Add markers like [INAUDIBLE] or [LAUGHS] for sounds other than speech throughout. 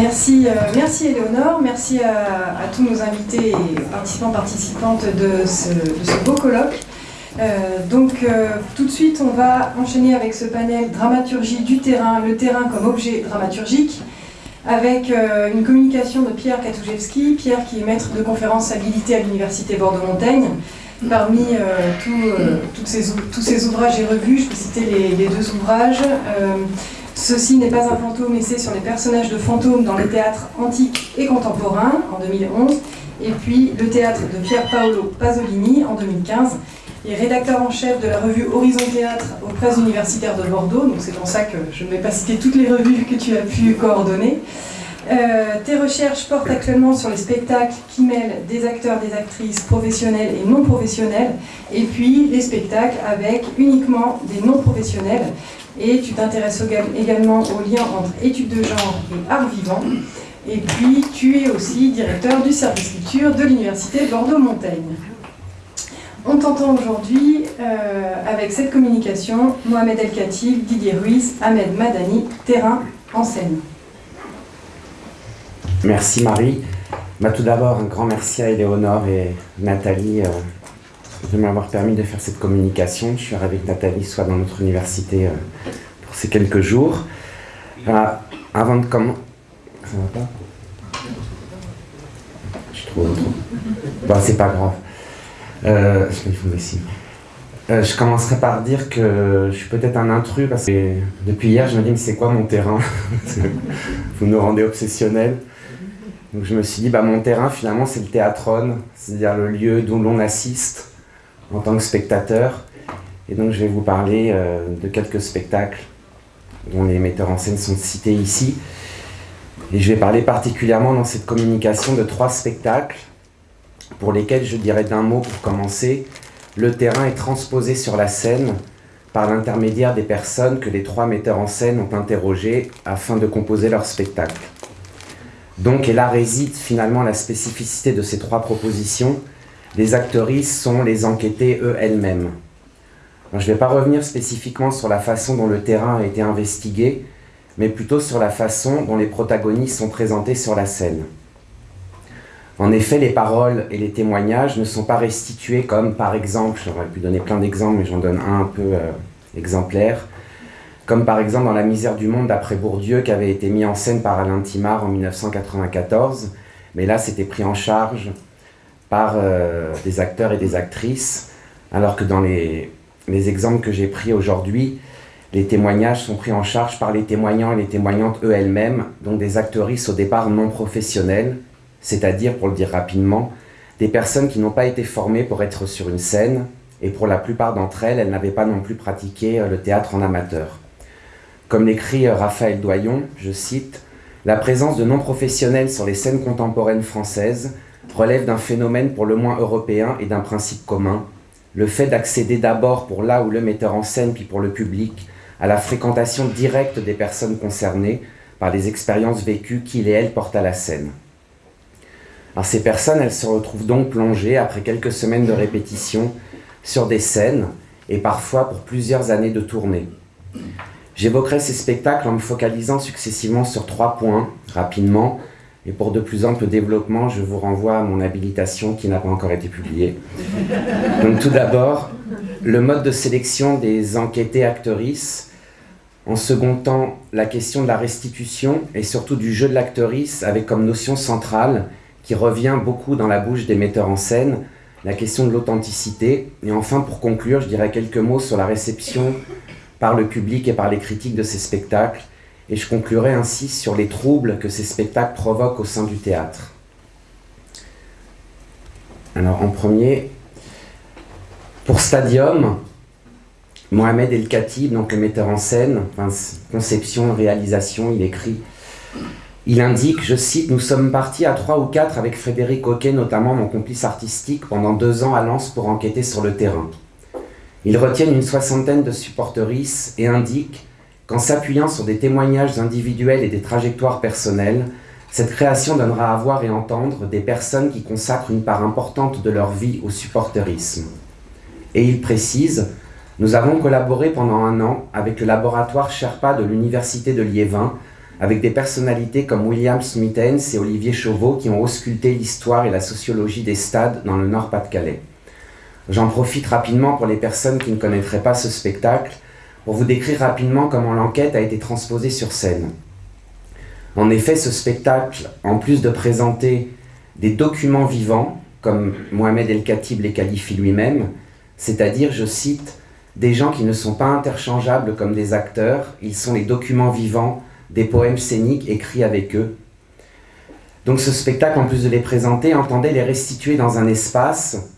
Merci, euh, merci Éléonore, merci à, tous nos invités et participants, participantes de ce, beau colloque. Euh, donc euh, tout de suite, on va enchaîner avec ce panel Dramaturgie du terrain, le terrain comme objet dramaturgique, avec une communication de Pierre Katoujewski, Pierre qui est maître de conférences habilité à l'Université Bordeaux-Montaigne. Parmi tous ces ouvrages et revues, je peux citer les deux ouvrages. Ceci n'est pas un fantôme, c'est sur les personnages de fantômes dans le théâtre antique et contemporain en 2011, et puis le théâtre de Pier Paolo Pasolini en 2015, et rédacteur en chef de la revue Horizon Théâtre aux presses universitaires de Bordeaux, donc c'est pour ça que je ne vais pas citer toutes les revues que tu as pu coordonner. Euh, tes recherches portent actuellement sur les spectacles qui mêlent des acteurs, des actrices professionnels et non professionnels, et puis les spectacles avec uniquement des non professionnels, et tu t'intéresses également au lien entre études de genre et art vivant. Et puis, tu es aussi directeur du service culture de l'Université Bordeaux-Montaigne. On t'entend aujourd'hui euh, avec cette communication, Mohamed El Khatib, Didier Ruiz, Ahmed Madani, terrain en scène. Merci Marie. Bah, tout d'abord, un grand merci à Éléonore et Nathalie euh, de m'avoir permis de faire cette communication. Je suis que Nathalie soit dans notre université euh, pour ces quelques jours. Euh, avant de commencer... Ça va pas? Je trouve. Bon, c'est pas grave. Euh, euh, je commencerai par dire que je suis peut-être un intrus parce que depuis hier, je me dis, mais c'est quoi mon terrain? [LAUGHS] Vous nous rendez obsessionnels. Donc je me suis dit, bah, mon terrain, finalement, c'est le théâtrone, c'est-à-dire le lieu d'où l'on assiste en tant que spectateur. Et donc je vais vous parler euh, de quelques spectacles dont les metteurs en scène sont cités ici. Et je vais parler particulièrement dans cette communication de trois spectacles pour lesquels je dirais d'un mot pour commencer, le terrain est transposé sur la scène par l'intermédiaire des personnes que les trois metteurs en scène ont interrogées afin de composer leur spectacle. Donc, et là réside finalement la spécificité de ces trois propositions, les actrices sont les enquêtées eux-elles-mêmes. Je ne vais pas revenir spécifiquement sur la façon dont le terrain a été investigué, mais plutôt sur la façon dont les protagonistes sont présentés sur la scène. En effet, les paroles et les témoignages ne sont pas restitués comme, par exemple, j'aurais pu donner plein d'exemples, mais j'en donne un un peu euh, exemplaire, comme par exemple dans La misère du monde d'après Bourdieu, qui avait été mis en scène par Alain Timard en 1994, mais là c'était pris en charge par euh, des acteurs et des actrices, alors que dans les, exemples que j'ai pris aujourd'hui, les témoignages sont pris en charge par les témoignants et les témoignantes eux-mêmes, donc des actrices au départ non professionnelles, c'est-à-dire, pour le dire rapidement, des personnes qui n'ont pas été formées pour être sur une scène, et pour la plupart d'entre elles, elles n'avaient pas non plus pratiqué euh, le théâtre en amateur. Comme l'écrit euh, Raphaël Doyon, je cite, « La présence de non-professionnels sur les scènes contemporaines françaises relève d'un phénomène pour le moins européen et d'un principe commun, le fait d'accéder d'abord pour là où le metteur en scène puis pour le public à la fréquentation directe des personnes concernées par les expériences vécues qu'il et elle portent à la scène. Ces personnes, elles se retrouvent donc plongées, après quelques semaines de répétition, sur des scènes, et parfois pour plusieurs années de tournée. J'évoquerai ces spectacles en me focalisant successivement sur trois points, rapidement, et pour de plus amples développements, je vous renvoie à mon habilitation qui n'a pas encore été publiée. Donc tout d'abord, le mode de sélection des enquêtées actrices. En second temps, la question de la restitution et surtout du jeu de l'actrice avec comme notion centrale, qui revient beaucoup dans la bouche des metteurs en scène, la question de l'authenticité. Et enfin, pour conclure, je dirais quelques mots sur la réception par le public et par les critiques de ces spectacles, et je conclurai ainsi sur les troubles que ces spectacles provoquent au sein du théâtre. Alors en premier, pour Stadium, Mohamed El Khatib, donc le metteur en scène, conception, réalisation, il écrit il indique, je cite, « Nous sommes partis à trois ou quatre avec Frédéric Hoquet, notamment mon complice artistique, pendant deux ans à Lens pour enquêter sur le terrain. Ils retiennent une soixantaine de supporteristes et indiquent qu'en s'appuyant sur des témoignages individuels et des trajectoires personnelles, cette création donnera à voir et entendre des personnes qui consacrent une part importante de leur vie au supporterisme. Et il précise Nous avons collaboré pendant un an avec le laboratoire Sherpa de l'Université de Liévin avec des personnalités comme William Smithens et Olivier Chauveau qui ont ausculté l'histoire et la sociologie des stades dans le Nord-Pas-de-Calais. J'en profite rapidement pour les personnes qui ne connaîtraient pas ce spectacle, pour vous décrire rapidement comment l'enquête a été transposée sur scène. En effet, ce spectacle, en plus de présenter des documents vivants, comme Mohamed El-Khatib les qualifie lui-même, c'est-à-dire, je cite, des gens qui ne sont pas interchangeables comme des acteurs, ils sont les documents vivants des poèmes scéniques écrits avec eux. Donc ce spectacle, en plus de les présenter, entendait les restituer dans un espace,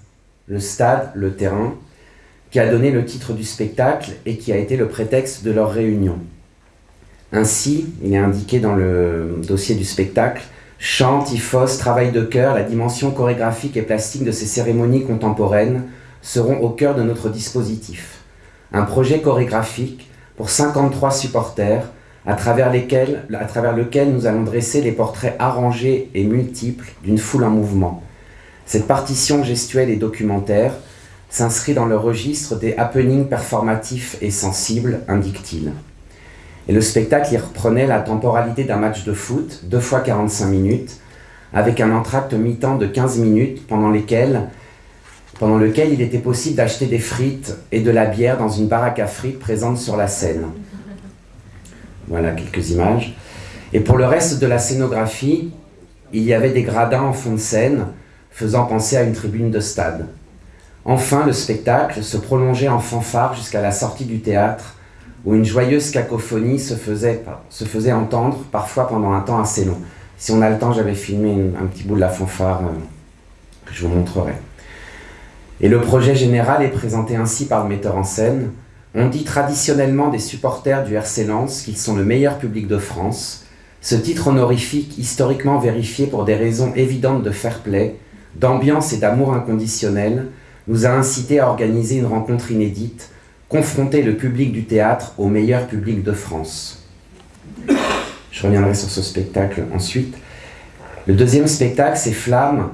le stade, le terrain, qui a donné le titre du spectacle et qui a été le prétexte de leur réunion. Ainsi, il est indiqué dans le dossier du spectacle, chant, typhos, travail de cœur, la dimension chorégraphique et plastique de ces cérémonies contemporaines seront au cœur de notre dispositif. Un projet chorégraphique pour 53 supporters à travers, lesquels, à travers lequel nous allons dresser les portraits arrangés et multiples d'une foule en mouvement. Cette partition gestuelle et documentaire s'inscrit dans le registre des happenings performatifs et sensibles, indique-t-il. Et le spectacle y reprenait la temporalité d'un match de foot, deux fois 45 minutes, avec un entracte mi-temps de 15 minutes pendant lesquelles pendant lequel il était possible d'acheter des frites et de la bière dans une baraque à frites présente sur la scène. Voilà quelques images. Et pour le reste de la scénographie, il y avait des gradins en fond de scène, faisant penser à une tribune de stade. Enfin, le spectacle se prolongeait en fanfare jusqu'à la sortie du théâtre, où une joyeuse cacophonie se faisait, entendre, parfois pendant un temps assez long. Si on a le temps, j'avais filmé un petit bout de la fanfare euh, que je vous montrerai. Et le projet général est présenté ainsi par le metteur en scène. On dit traditionnellement des supporters du RC Lens qu'ils sont le meilleur public de France. Ce titre honorifique, historiquement vérifié pour des raisons évidentes de fair play, d'ambiance et d'amour inconditionnel, nous a incité à organiser une rencontre inédite, confronter le public du théâtre au meilleur public de France. Je reviendrai sur ce spectacle ensuite. Le deuxième spectacle, c'est Flamme,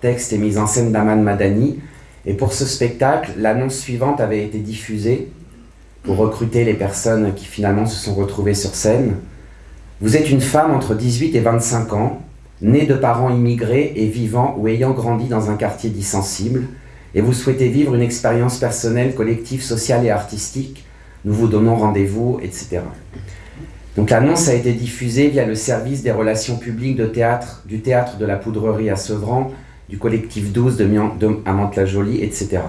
texte et mise en scène d'Aman Madani, et pour ce spectacle, l'annonce suivante avait été diffusée pour recruter les personnes qui finalement se sont retrouvées sur scène. Vous êtes une femme entre 18 et 25 ans, née de parents immigrés et vivant ou ayant grandi dans un quartier dit sensible, et vous souhaitez vivre une expérience personnelle, collective, sociale et artistique, nous vous donnons rendez-vous, etc. Donc l'annonce a été diffusée via le service des relations publiques de théâtre, du théâtre de la Poudrerie à Sevran, du collectif 12 de, de à Mantes-la-Jolie, etc.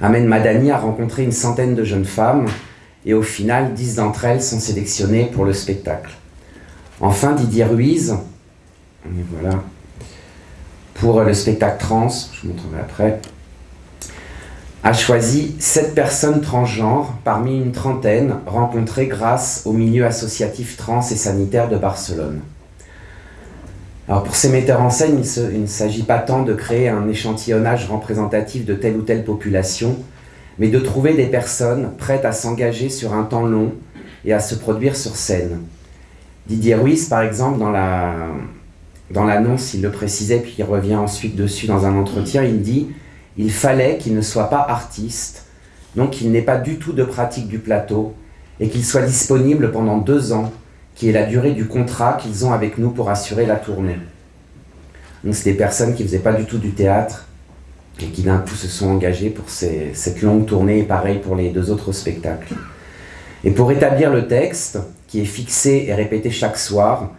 Amen Madani a rencontré une centaine de jeunes femmes et au final, dix d'entre elles sont sélectionnées pour le spectacle. Enfin, Didier Ruiz, voilà, pour le spectacle trans, je vous montrerai après, a choisi sept personnes transgenres parmi une trentaine rencontrées grâce au milieu associatif trans et sanitaire de Barcelone. Alors pour ces metteurs en scène, il, ne s'agit pas tant de créer un échantillonnage représentatif de telle ou telle population, mais de trouver des personnes prêtes à s'engager sur un temps long et à se produire sur scène. Didier Ruiz, par exemple, dans la, dans l'annonce, il le précisait, puis il revient ensuite dessus dans un entretien, il dit « Il fallait qu'il ne soit pas artiste, donc qu'il n'ait pas du tout de pratique du plateau, et qu'il soit disponible pendant deux ans qui est la durée du contrat qu'ils ont avec nous pour assurer la tournée. Donc c'est des personnes qui ne faisaient pas du tout du théâtre et qui d'un coup se sont engagées pour cette longue tournée et pareil pour les deux autres spectacles. Et pour établir le texte, qui est fixé et répété chaque soir,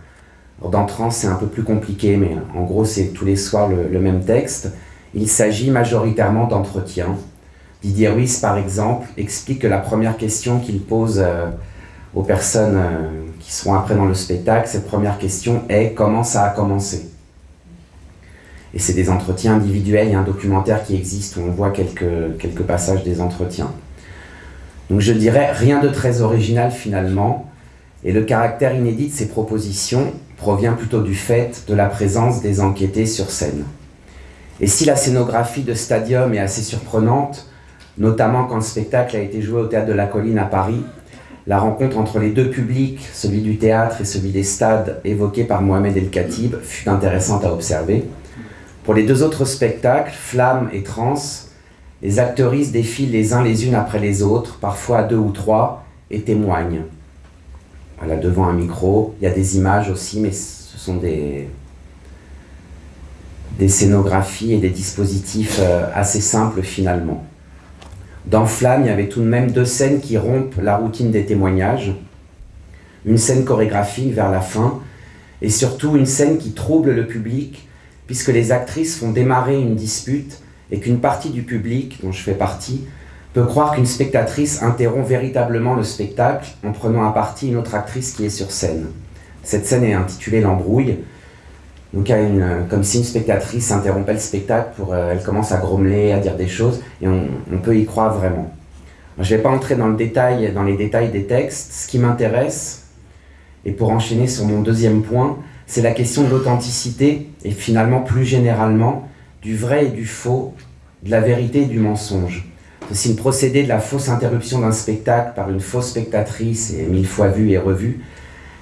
dans Trans c'est un peu plus compliqué, mais en gros c'est tous les soirs le, même texte, il s'agit majoritairement d'entretiens. Didier Ruiz par exemple explique que la première question qu'il pose euh, aux personnes euh, qui seront après dans le spectacle, cette première question est comment ça a commencé? Et c'est des entretiens individuels, il y a un documentaire qui existe où on voit quelques, quelques passages des entretiens. Donc je dirais rien de très original finalement, et le caractère inédit de ces propositions provient plutôt du fait de la présence des enquêtés sur scène. Et si la scénographie de Stadium est assez surprenante, notamment quand le spectacle a été joué au Théâtre de la Colline à Paris, la rencontre entre les deux publics, celui du théâtre et celui des stades évoqué par Mohamed El-Khatib, fut intéressante à observer. Pour les deux autres spectacles, Flamme et Trans, les actrices défilent les uns les unes après les autres, parfois deux ou trois, et témoignent. Voilà, devant un micro. Il y a des images aussi, mais ce sont des, des scénographies et des dispositifs euh, assez simples finalement. Dans Flamme, il y avait tout de même deux scènes qui rompent la routine des témoignages. Une scène chorégraphique vers la fin, et surtout une scène qui trouble le public, puisque les actrices font démarrer une dispute et qu'une partie du public, dont je fais partie, peut croire qu'une spectatrice interrompt véritablement le spectacle en prenant à partie une autre actrice qui est sur scène. Cette scène est intitulée L'embrouille, donc comme si une spectatrice interrompait le spectacle, pour, euh, elle commence à grommeler, à dire des choses, et on, on peut y croire vraiment. Je ne vais pas entrer dans, le détail, dans les détails des textes. Ce qui m'intéresse, et pour enchaîner sur mon deuxième point, c'est la question de l'authenticité, et finalement plus généralement, du vrai et du faux, de la vérité et du mensonge. C'est une procédé de la fausse interruption d'un spectacle par une fausse spectatrice et mille fois vue et revue,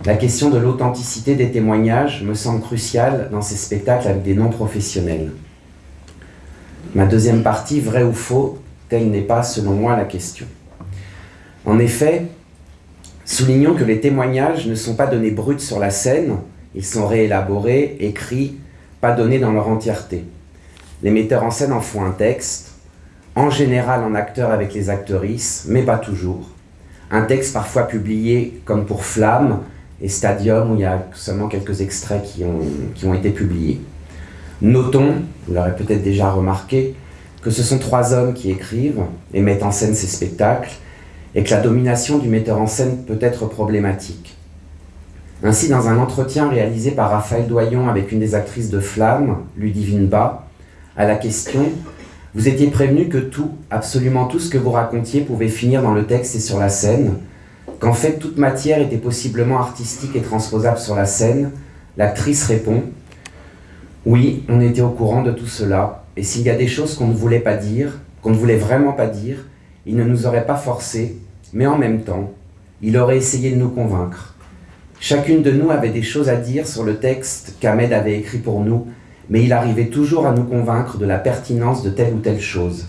la question de l'authenticité des témoignages me semble cruciale dans ces spectacles avec des non-professionnels. Ma deuxième partie, vrai ou faux, telle n'est pas selon moi la question. En effet, soulignons que les témoignages ne sont pas donnés bruts sur la scène, ils sont réélaborés, écrits, pas donnés dans leur entièreté. Les metteurs en scène en font un texte, en général en acteur avec les actrices, mais pas toujours. Un texte parfois publié comme pour Flamme, et Stadium, où il y a seulement quelques extraits qui ont, été publiés. Notons, vous l'aurez peut-être déjà remarqué, que ce sont trois hommes qui écrivent et mettent en scène ces spectacles, et que la domination du metteur en scène peut être problématique. Ainsi, dans un entretien réalisé par Raphaël Doyon avec une des actrices de Flamme, Ludivine Bas, à la question « Vous étiez prévenu que tout, absolument tout ce que vous racontiez pouvait finir dans le texte et sur la scène, qu'en fait toute matière était possiblement artistique et transposable sur la scène, l'actrice répond « Oui, on était au courant de tout cela, et s'il y a des choses qu'on ne voulait pas dire, qu'on ne voulait vraiment pas dire, il ne nous aurait pas forcé, mais en même temps, il aurait essayé de nous convaincre. Chacune de nous avait des choses à dire sur le texte qu'Ahmed avait écrit pour nous, mais il arrivait toujours à nous convaincre de la pertinence de telle ou telle chose.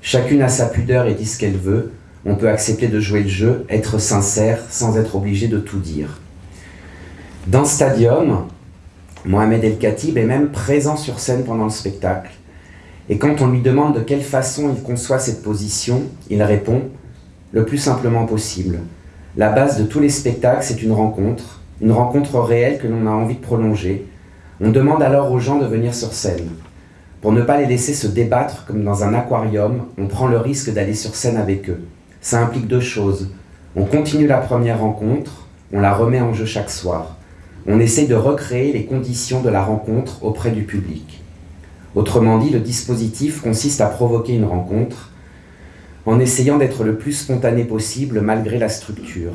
Chacune a sa pudeur et dit ce qu'elle veut, on peut accepter de jouer le jeu, être sincère, sans être obligé de tout dire. Dans Stadium, Mohamed El Khatib est même présent sur scène pendant le spectacle. Et quand on lui demande de quelle façon il conçoit cette position, il répond « le plus simplement possible. La base de tous les spectacles, c'est une rencontre, une rencontre réelle que l'on a envie de prolonger. On demande alors aux gens de venir sur scène. Pour ne pas les laisser se débattre comme dans un aquarium, on prend le risque d'aller sur scène avec eux ça implique deux choses. On continue la première rencontre, on la remet en jeu chaque soir. On essaie de recréer les conditions de la rencontre auprès du public. Autrement dit, le dispositif consiste à provoquer une rencontre en essayant d'être le plus spontané possible malgré la structure.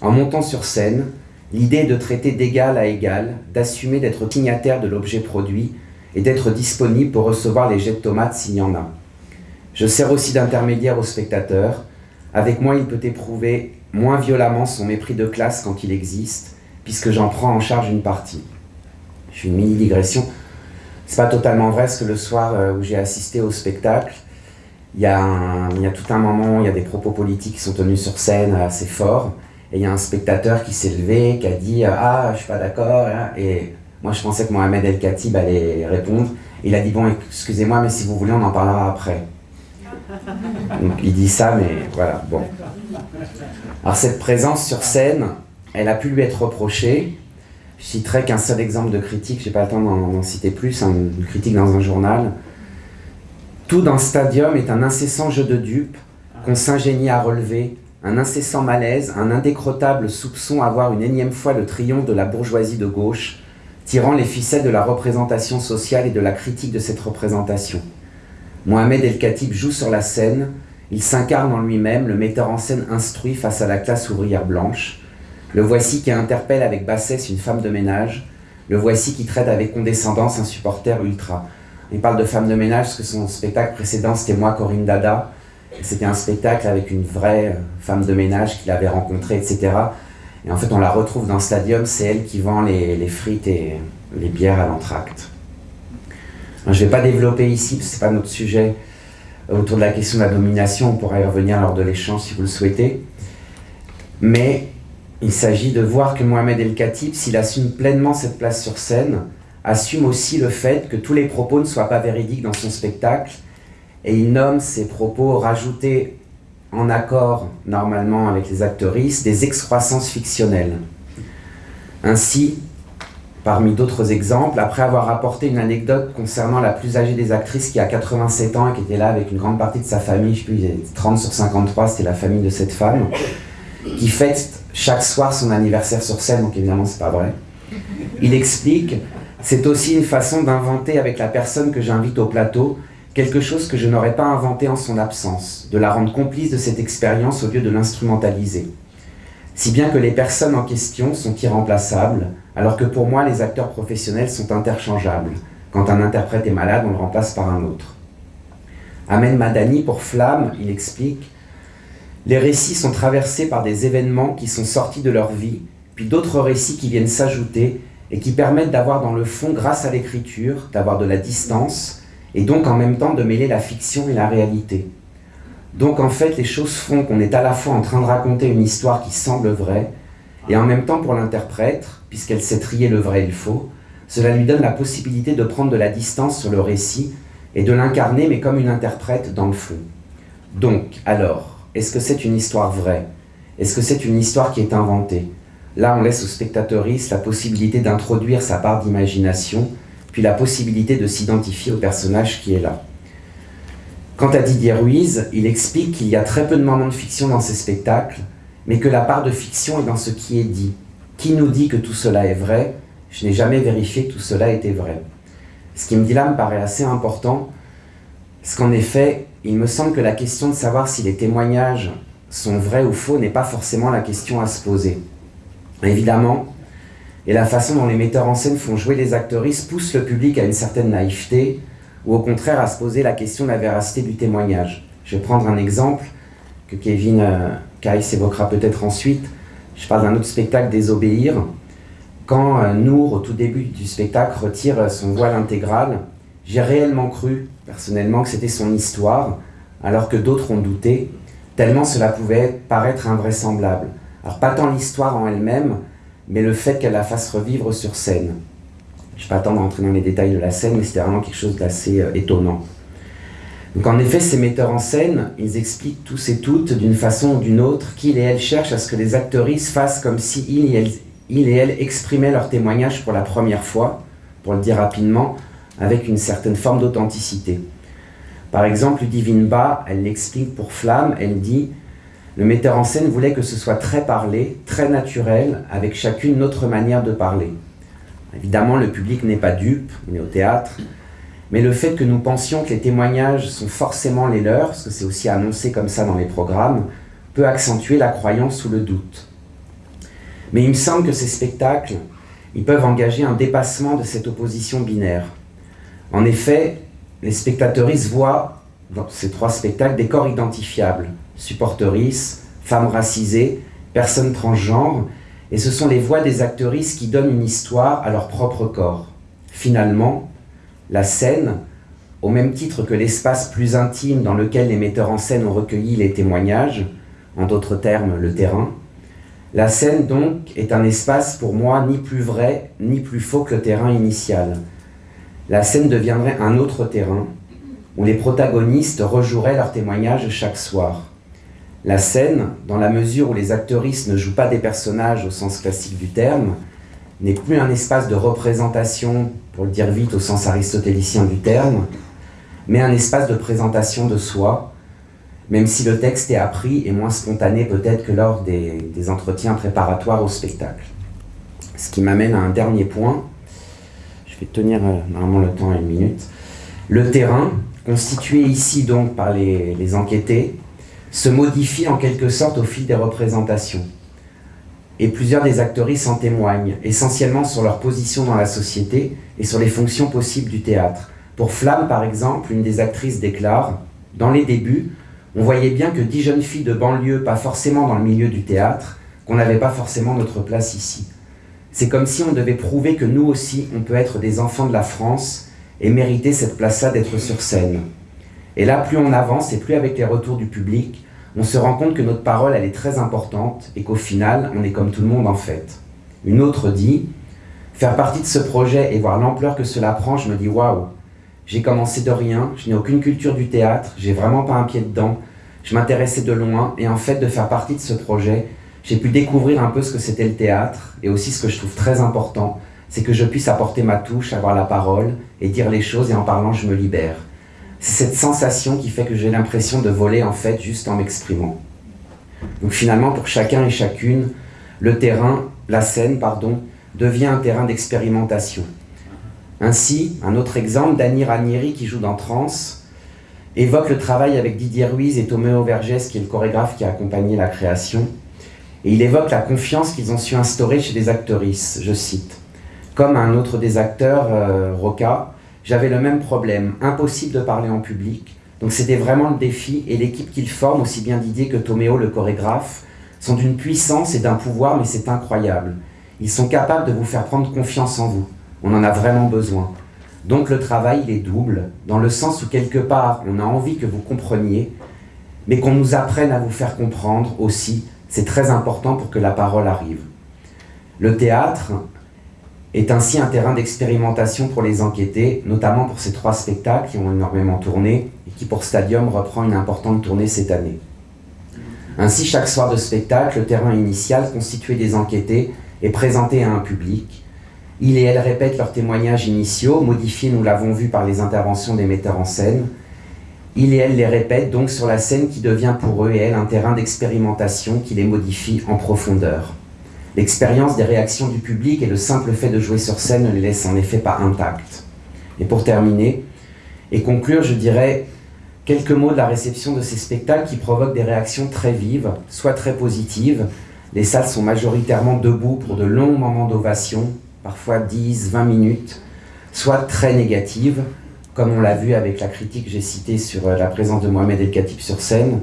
En montant sur scène, l'idée de traiter d'égal à égal, d'assumer d'être signataire de l'objet produit et d'être disponible pour recevoir les jets de tomates s'il y en a. Je sers aussi d'intermédiaire au spectateur avec moi, il peut éprouver moins violemment son mépris de classe quand il existe, puisque j'en prends en charge une partie. Je fais une mini-digression. C'est pas totalement vrai, parce que le soir euh, où j'ai assisté au spectacle, il y, a il y, a tout un moment, il y a des propos politiques qui sont tenus sur scène assez forts, et il y a un spectateur qui s'est levé, qui a dit « Ah, je suis pas d'accord hein. et moi je pensais que Mohamed El Khatib allait répondre. Il a dit « Bon, excusez-moi, mais si vous voulez, on en parlera après. [LAUGHS] » Donc il dit ça, mais voilà, bon. Alors cette présence sur scène, elle a pu lui être reprochée. Je citerai qu'un seul exemple de critique, j'ai pas le temps d'en citer plus, hein, une critique dans un journal. Tout dans Stadium est un incessant jeu de dupes qu'on s'ingénie à relever, un incessant malaise, un indécrottable soupçon à voir une énième fois le triomphe de la bourgeoisie de gauche, tirant les ficelles de la représentation sociale et de la critique de cette représentation. Mohamed El Khatib joue sur la scène, il s'incarne en lui-même, le metteur en scène instruit face à la classe ouvrière blanche. Le voici qui interpelle avec bassesse une femme de ménage. Le voici qui traite avec condescendance un supporter ultra. Il parle de femme de ménage parce que son spectacle précédent, c'était moi, Corinne Dada. C'était un spectacle avec une vraie femme de ménage qu'il avait rencontrée, etc. Et en fait, on la retrouve dans Stadium, c'est elle qui vend les, les frites et les bières à l'entracte. Je ne vais pas développer ici, parce que ce n'est pas notre sujet, euh, autour de la question de la domination, on pourra y revenir lors de l'échange si vous le souhaitez. Mais Il s'agit de voir que Mohamed El Khatib, s'il assume pleinement cette place sur scène, assume aussi le fait que tous les propos ne soient pas véridiques dans son spectacle, et il nomme ces propos rajoutés en accord normalement avec les actrices des excroissances fictionnelles. Ainsi, parmi d'autres exemples, après avoir rapporté une anecdote concernant la plus âgée des actrices qui a 87 ans et qui était là avec une grande partie de sa famille, je sais plus, il 30 sur 53, c'était la famille de cette femme, qui fête chaque soir son anniversaire sur scène, donc évidemment c'est pas vrai. Il explique, c'est aussi une façon d'inventer avec la personne que j'invite au plateau quelque chose que je n'aurais pas inventé en son absence, de la rendre complice de cette expérience au lieu de l'instrumentaliser. Si bien que les personnes en question sont irremplaçables, alors que pour moi les acteurs professionnels sont interchangeables. Quand un interprète est malade, on le remplace par un autre. Amen Madani, pour Flamme, il explique Les récits sont traversés par des événements qui sont sortis de leur vie, puis d'autres récits qui viennent s'ajouter et qui permettent d'avoir dans le fond, grâce à l'écriture, d'avoir de la distance, et donc en même temps de mêler la fiction et la réalité. Donc en fait, les choses font qu'on est à la fois en train de raconter une histoire qui semble vraie, et en même temps pour l'interprète, puisqu'elle sait trier le vrai et le faux, cela lui donne la possibilité de prendre de la distance sur le récit et de l'incarner, mais comme une interprète dans le fond. Donc, alors, est-ce que c'est une histoire vraie? Est-ce que c'est une histoire qui est inventée? Là, on laisse au spectateuriste la possibilité d'introduire sa part d'imagination puis la possibilité de s'identifier au personnage qui est là. Quant à Didier Ruiz, il explique qu'il y a très peu de moments de fiction dans ses spectacles, mais que la part de fiction est dans ce qui est dit. Qui nous dit que tout cela est vrai? Je n'ai jamais vérifié que tout cela était vrai. Ce qui me dit là me paraît assez important, parce qu'en effet, il me semble que la question de savoir si les témoignages sont vrais ou faux n'est pas forcément la question à se poser. Évidemment, et la façon dont les metteurs en scène font jouer les actrices pousse le public à une certaine naïveté, ou au contraire à se poser la question de la véracité du témoignage. Je vais prendre un exemple que Kevin euh, évoquera peut-être ensuite. Je parle d'un autre spectacle, Désobéir. Quand euh, Nour, au tout début du spectacle, retire son voile intégral, j'ai réellement cru, personnellement, que c'était son histoire, alors que d'autres ont douté, tellement cela pouvait paraître invraisemblable. Alors pas tant l'histoire en elle-même, mais le fait qu'elle la fasse revivre sur scène. Je ne vais pas attendre d'entrer dans les détails de la scène, mais c'était vraiment quelque chose d'assez euh, étonnant. Donc en effet, ces metteurs en scène, ils expliquent tous et toutes, d'une façon ou d'une autre, qu'ils et elles cherchent à ce que les actrices fassent comme si ils et, ils et elles exprimaient leur témoignage pour la première fois, pour le dire rapidement, avec une certaine forme d'authenticité. Par exemple, Ludivine Ba, elle l'explique pour Flamme, elle dit le metteur en scène voulait que ce soit très parlé, très naturel, avec chacune notre manière de parler. Évidemment, le public n'est pas dupe, on est au théâtre, mais le fait que nous pensions que les témoignages sont forcément les leurs, parce que c'est aussi annoncé comme ça dans les programmes, peut accentuer la croyance ou le doute. Mais il me semble que ces spectacles, ils peuvent engager un dépassement de cette opposition binaire. En effet, les spectateuristes voient dans ces trois spectacles des corps identifiables, supportrices, femmes racisées, personnes transgenres, et ce sont les voix des actrices qui donnent une histoire à leur propre corps. Finalement, la scène, au même titre que l'espace plus intime dans lequel les metteurs en scène ont recueilli les témoignages, en d'autres termes le terrain, la scène donc est un espace pour moi ni plus vrai ni plus faux que le terrain initial. La scène deviendrait un autre terrain où les protagonistes rejoueraient leurs témoignages chaque soir. La scène, dans la mesure où les actrices ne jouent pas des personnages au sens classique du terme, n'est plus un espace de représentation, pour le dire vite au sens aristotélicien du terme, mais un espace de présentation de soi, même si le texte est appris et moins spontané peut-être que lors des, des, entretiens préparatoires au spectacle. Ce qui m'amène à un dernier point, je vais tenir euh, normalement le temps à une minute. Le terrain, constitué ici donc par les, les enquêtés, se modifie en quelque sorte au fil des représentations. Et plusieurs des actrices en témoignent, essentiellement sur leur position dans la société et sur les fonctions possibles du théâtre. Pour Flamme, par exemple, une des actrices déclare « Dans les débuts, on voyait bien que dix jeunes filles de banlieue, pas forcément dans le milieu du théâtre, qu'on n'avait pas forcément notre place ici. C'est comme si on devait prouver que nous aussi, on peut être des enfants de la France et mériter cette place-là d'être sur scène. Et là, plus on avance et plus avec les retours du public, on se rend compte que notre parole, elle est très importante et qu'au final, on est comme tout le monde en fait. Une autre dit, faire partie de ce projet et voir l'ampleur que cela prend, je me dis waouh, j'ai commencé de rien, je n'ai aucune culture du théâtre, j'ai vraiment pas un pied dedans, je m'intéressais de loin et en fait de faire partie de ce projet, j'ai pu découvrir un peu ce que c'était le théâtre et aussi ce que je trouve très important, c'est que je puisse apporter ma touche, avoir la parole et dire les choses et en parlant je me libère. C'est cette sensation qui fait que j'ai l'impression de voler en fait juste en m'exprimant. Donc finalement pour chacun et chacune, le terrain, la scène pardon, devient un terrain d'expérimentation. Ainsi, un autre exemple, Dany Ranieri qui joue dans Trans, évoque le travail avec Didier Ruiz et Toméo Vergès qui est le chorégraphe qui a accompagné la création, et il évoque la confiance qu'ils ont su instaurer chez des actrices, je cite. Comme un autre des acteurs, euh, Roca, j'avais le même problème, impossible de parler en public. Donc c'était vraiment le défi et l'équipe qu'il forme, aussi bien Didier que Toméo, le chorégraphe, sont d'une puissance et d'un pouvoir, mais c'est incroyable. Ils sont capables de vous faire prendre confiance en vous. On en a vraiment besoin. Donc le travail, il est double, dans le sens où quelque part, on a envie que vous compreniez, mais qu'on nous apprenne à vous faire comprendre aussi. C'est très important pour que la parole arrive. Le théâtre, est ainsi un terrain d'expérimentation pour les enquêtés, notamment pour ces trois spectacles qui ont énormément tourné et qui pour Stadium reprend une importante tournée cette année. Ainsi, chaque soir de spectacle, le terrain initial constitué des enquêtés est présenté à un public. Il et elle répètent leurs témoignages initiaux, modifiés, nous l'avons vu, par les interventions des metteurs en scène. Il et elle les répètent donc sur la scène qui devient pour eux et elles un terrain d'expérimentation qui les modifie en profondeur. L'expérience des réactions du public et le simple fait de jouer sur scène ne les laisse en effet pas intactes. Et pour terminer, et conclure, je dirais quelques mots de la réception de ces spectacles qui provoquent des réactions très vives, soit très positives. Les salles sont majoritairement debout pour de longs moments d'ovation, parfois 10, 20 minutes, soit très négatives, comme on l'a vu avec la critique que j'ai citée sur la présence de Mohamed El Khatib sur scène,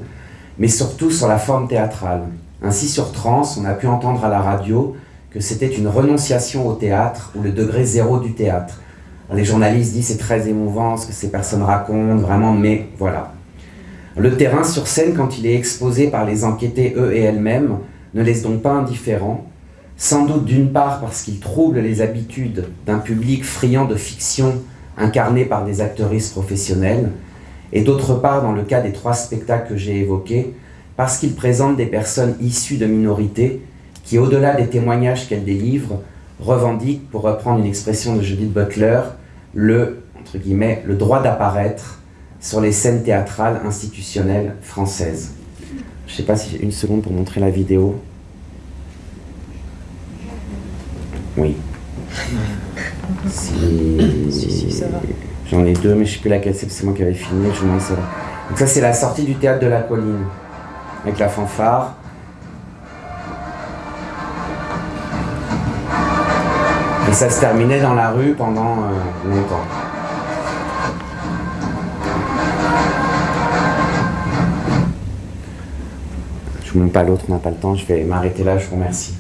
mais surtout sur la forme théâtrale. Ainsi, sur Trans, on a pu entendre à la radio que c'était une renonciation au théâtre ou le degré zéro du théâtre. les journalistes disent c'est très émouvant ce que ces personnes racontent, vraiment, mais voilà. Le terrain sur scène, quand il est exposé par les enquêtés eux et elles-mêmes, ne laisse donc pas indifférent, sans doute d'une part parce qu'il trouble les habitudes d'un public friand de fiction incarné par des actrices professionnelles, et d'autre part, dans le cas des trois spectacles que j'ai évoqués, parce qu'il présente des personnes issues de minorités qui, au-delà des témoignages qu'elles délivrent, revendiquent, pour reprendre une expression de Judith Butler, le, entre guillemets, le droit d'apparaître sur les scènes théâtrales institutionnelles françaises. Je ne sais pas si j'ai une seconde pour montrer la vidéo. Oui. Si, ça va. J'en ai deux, mais je ne sais plus laquelle c'est, c'est moi qui avais filmé, je vous montre ça. Donc ça, c'est la sortie du théâtre de la colline avec la fanfare. Et ça se terminait dans la rue pendant euh, longtemps. Je ne montre pas l'autre, on n'a pas le temps, je vais m'arrêter là, je vous remercie.